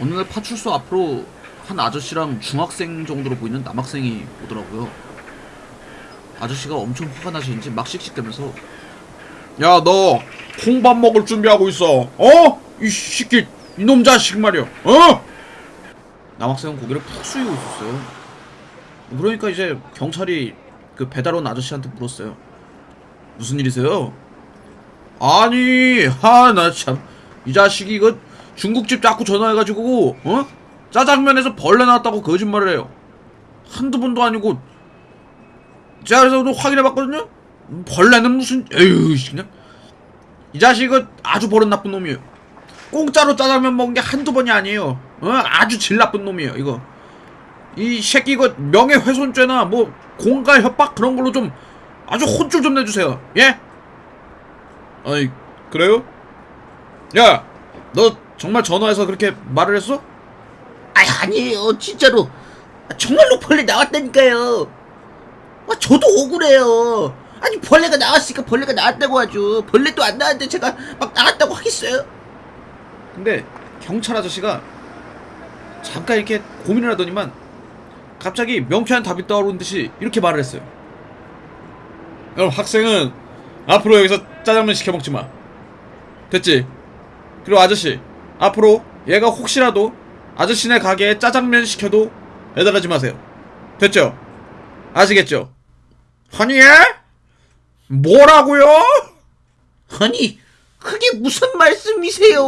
어느 날 파출소 앞으로 한 아저씨랑 중학생 정도로 보이는 남학생이 오더라고요. 아저씨가 엄청 화가 나시는지 막 씩씩대면서 야 너 콩밥 먹을 준비하고 있어 어? 이 새끼 이놈 자식 말이야 어? 남학생은 고개를 푹 숙이고 있었어요. 그러니까 이제 경찰이 그 배달 온 아저씨한테 물었어요. 무슨 일이세요? 아니 아나참 이 자식이 이거 중국집 자꾸 전화해가지고 어? 짜장면에서 벌레 나왔다고 거짓말을 해요 한두 번도 아니고 제가 그래서 확인해봤거든요 벌레는 무슨 에휴 씨, 그냥 이 자식은 아주 버릇 나쁜 놈이에요 공짜로 짜장면 먹은 게 한두 번이 아니에요 어? 아주 질 나쁜 놈이에요 이거 이 새끼 이거 명예훼손죄나 뭐 공갈 협박 그런 걸로 좀 아주 혼쭐 좀 내주세요 예? 아니 그래요? 야, 너 정말 전화해서 그렇게 말을 했어? 아니 아니에요 진짜로 아, 정말로 벌레 나왔다니까요 아, 저도 억울해요 아니 벌레가 나왔으니까 벌레가 나왔다고 하죠 벌레도 안 나왔는데 제가 막 나왔다고 하겠어요 근데 경찰 아저씨가 잠깐 이렇게 고민을 하더니만 갑자기 명쾌한 답이 떠오르는 듯이 이렇게 말을 했어요. 그럼 학생은 앞으로 여기서 짜장면 시켜 먹지 마. 됐지? 그리고 아저씨, 앞으로 얘가 혹시라도 아저씨네 가게에 짜장면 시켜도 배달하지 마세요. 됐죠? 아시겠죠? 아니, 예? 뭐라고요? 아니 그게 무슨 말씀이세요